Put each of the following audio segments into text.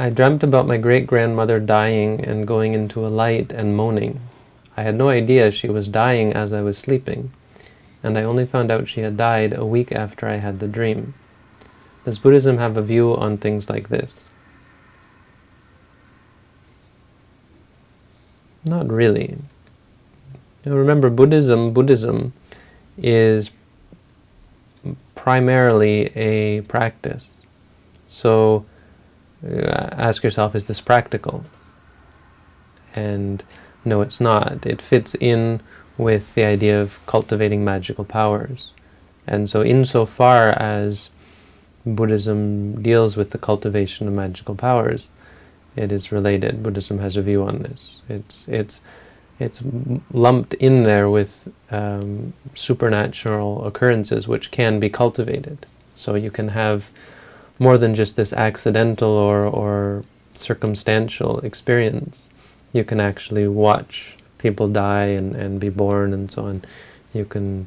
I dreamt about my great-grandmother dying and going into a light and moaning. I had no idea she was dying as I was sleeping, and I only found out she had died a week after I had the dream. Does Buddhism have a view on things like this? Not really. Now remember, Buddhism, Buddhism is primarily a practice. So ask yourself, is this practical? And no, it's not. It fits in with the idea of cultivating magical powers. And so insofar as Buddhism deals with the cultivation of magical powers, it is related. Buddhism has a view on this. It's, it's, it's lumped in there with um, supernatural occurrences which can be cultivated. So you can have more than just this accidental or, or circumstantial experience. You can actually watch people die and, and be born and so on. You can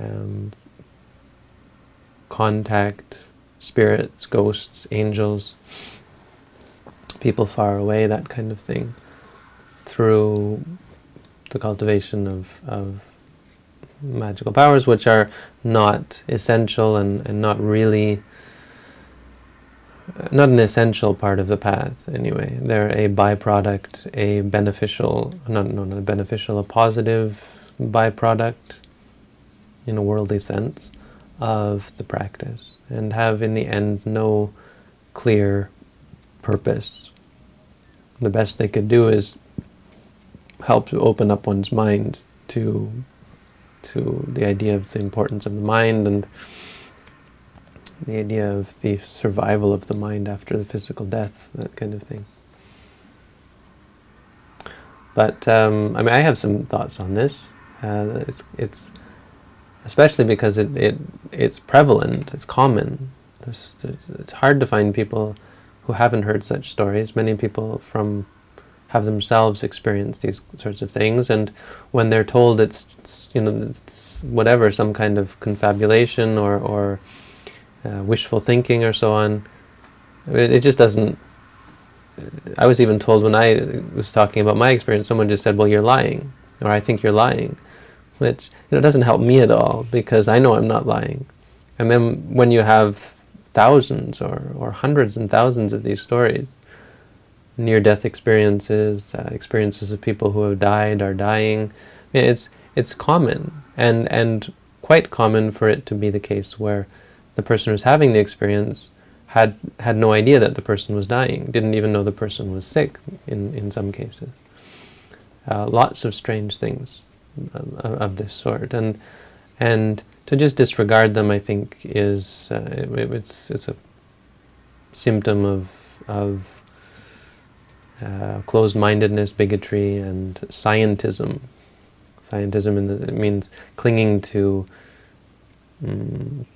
um, contact spirits, ghosts, angels, people far away, that kind of thing, through the cultivation of, of magical powers, which are not essential and, and not really not an essential part of the path anyway. They're a byproduct, a beneficial, not, no, not a beneficial, a positive byproduct in a worldly sense of the practice and have in the end no clear purpose. The best they could do is help to open up one's mind to to the idea of the importance of the mind and the idea of the survival of the mind after the physical death, that kind of thing. But um, I mean, I have some thoughts on this. Uh, it's, it's especially because it, it it's prevalent, it's common. There's, it's hard to find people who haven't heard such stories. Many people from have themselves experienced these sorts of things, and when they're told it's, it's you know it's whatever, some kind of confabulation or or uh, wishful thinking or so on. It, it, just doesn't... I was even told when I was talking about my experience, someone just said, well, you're lying, or I think you're lying, which you know, doesn't help me at all, because I know I'm not lying. And then when you have thousands or, or hundreds and thousands of these stories, near-death experiences, uh, experiences of people who have died, are dying, it's, it's common, and, and quite common for it to be the case where the person who's having the experience had had no idea that the person was dying, didn't even know the person was sick in, in some cases. Uh, lots of strange things of, of, this sort. And and to just disregard them, I think, is uh, it, it's it's a symptom of of uh, closed-mindedness, bigotry, and scientism. Scientism in the, means clinging to um,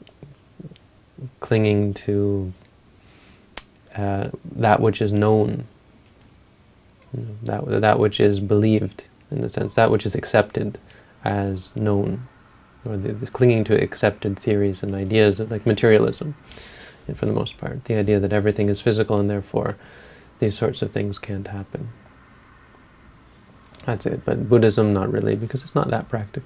clinging to uh, that which is known, that, that which is believed, in a sense, that which is accepted as known, or the, the clinging to accepted theories and ideas of like materialism, for the most part, the idea that everything is physical and therefore these sorts of things can't happen. That's it, but Buddhism not really, because it's not that practical.